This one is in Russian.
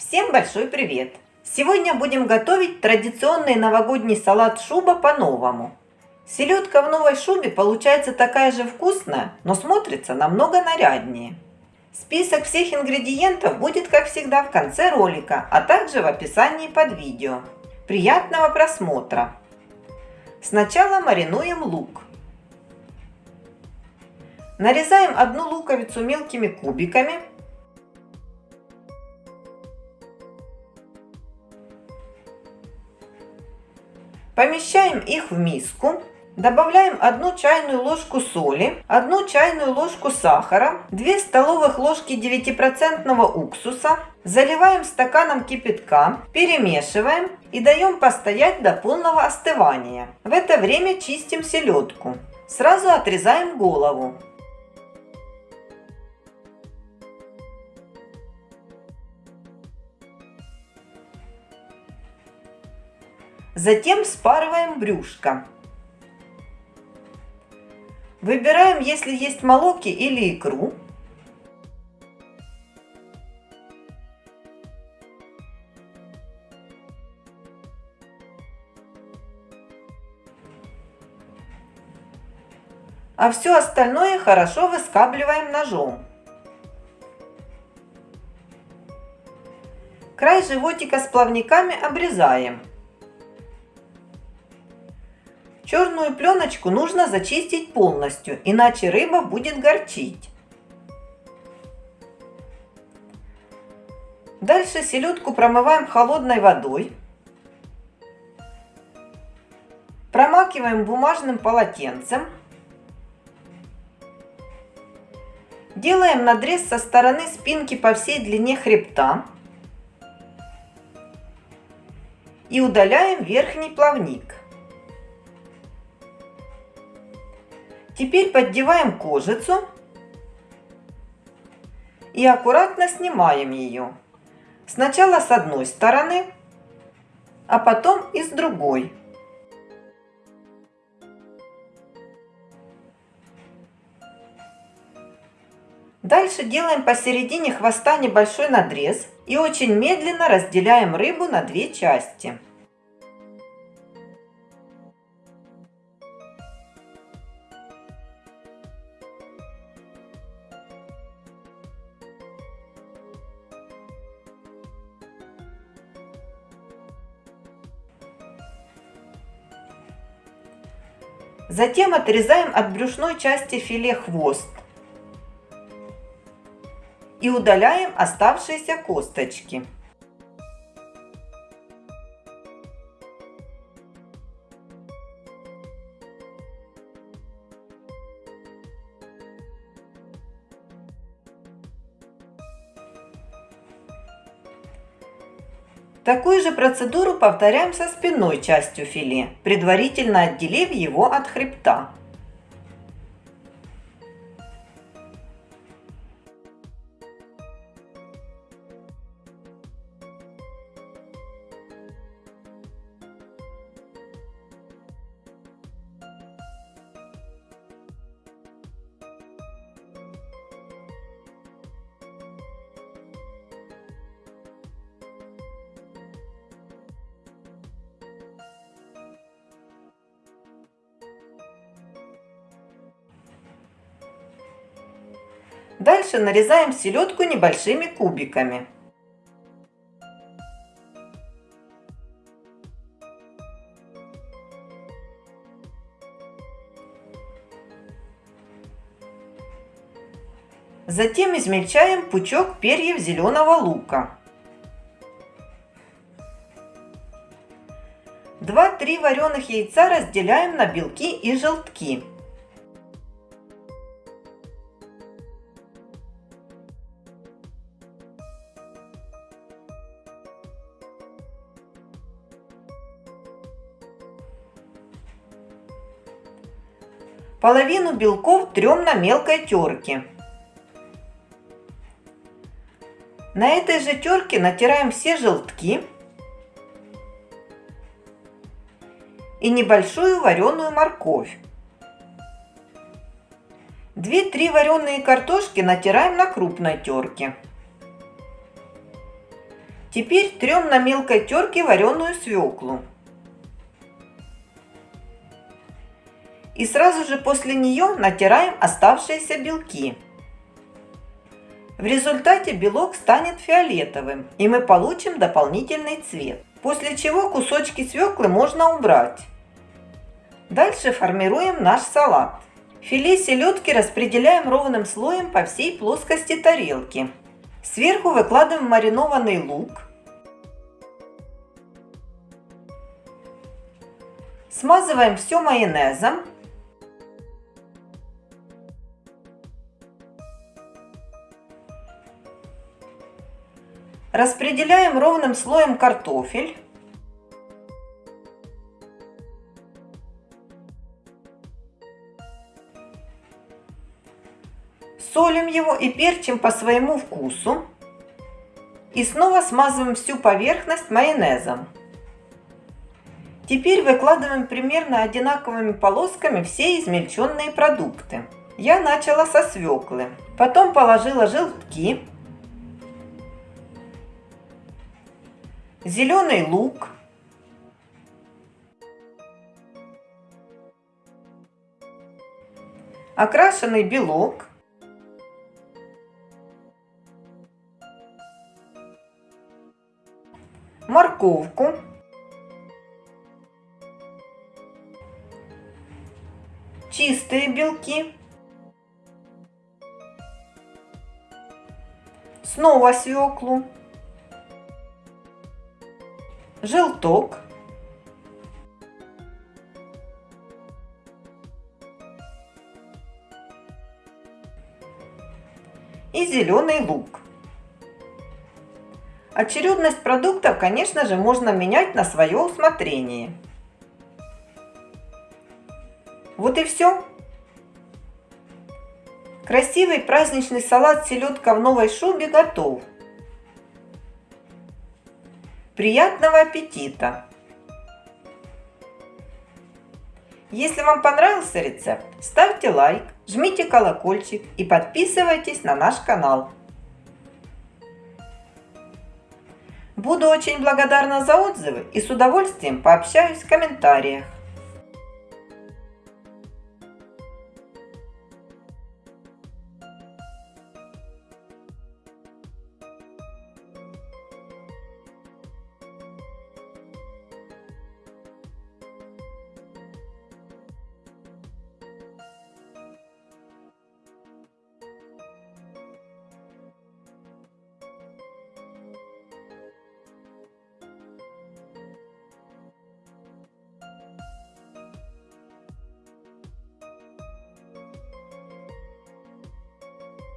Всем большой привет! Сегодня будем готовить традиционный новогодний салат шуба по-новому. Селедка в новой шубе получается такая же вкусная, но смотрится намного наряднее. Список всех ингредиентов будет, как всегда, в конце ролика, а также в описании под видео. Приятного просмотра! Сначала маринуем лук. Нарезаем одну луковицу мелкими кубиками. Помещаем их в миску. Добавляем 1 чайную ложку соли, 1 чайную ложку сахара, 2 столовых ложки 9% уксуса. Заливаем стаканом кипятка, перемешиваем и даем постоять до полного остывания. В это время чистим селедку. Сразу отрезаем голову. Затем спарываем брюшко. Выбираем, если есть молоки или икру. А все остальное хорошо выскабливаем ножом. Край животика с плавниками обрезаем. Черную пленочку нужно зачистить полностью, иначе рыба будет горчить. Дальше селедку промываем холодной водой. Промакиваем бумажным полотенцем. Делаем надрез со стороны спинки по всей длине хребта. И удаляем верхний плавник. Теперь поддеваем кожицу и аккуратно снимаем ее. Сначала с одной стороны, а потом и с другой. Дальше делаем посередине хвоста небольшой надрез и очень медленно разделяем рыбу на две части. Затем отрезаем от брюшной части филе хвост и удаляем оставшиеся косточки. Такую же процедуру повторяем со спинной частью филе, предварительно отделив его от хребта. Дальше нарезаем селедку небольшими кубиками. Затем измельчаем пучок перьев зеленого лука. 2-3 вареных яйца разделяем на белки и желтки. Половину белков трем на мелкой терке. На этой же терке натираем все желтки и небольшую вареную морковь. 2-3 вареные картошки натираем на крупной терке. Теперь трем на мелкой терке вареную свеклу. И сразу же после нее натираем оставшиеся белки. В результате белок станет фиолетовым, и мы получим дополнительный цвет. После чего кусочки свеклы можно убрать. Дальше формируем наш салат. Филе селедки распределяем ровным слоем по всей плоскости тарелки. Сверху выкладываем маринованный лук. Смазываем все майонезом. Распределяем ровным слоем картофель. Солим его и перчим по своему вкусу. И снова смазываем всю поверхность майонезом. Теперь выкладываем примерно одинаковыми полосками все измельченные продукты. Я начала со свеклы. Потом положила желтки, зеленый лук, окрашенный белок, морковку, чистые белки, снова свеклу, желток, и зеленый лук. Очередность продуктов, конечно же, можно менять на свое усмотрение. Вот и все. Красивый праздничный салат селедка в новой шубе готов. Приятного аппетита! Если вам понравился рецепт, ставьте лайк, жмите колокольчик и подписывайтесь на наш канал. Буду очень благодарна за отзывы и с удовольствием пообщаюсь в комментариях.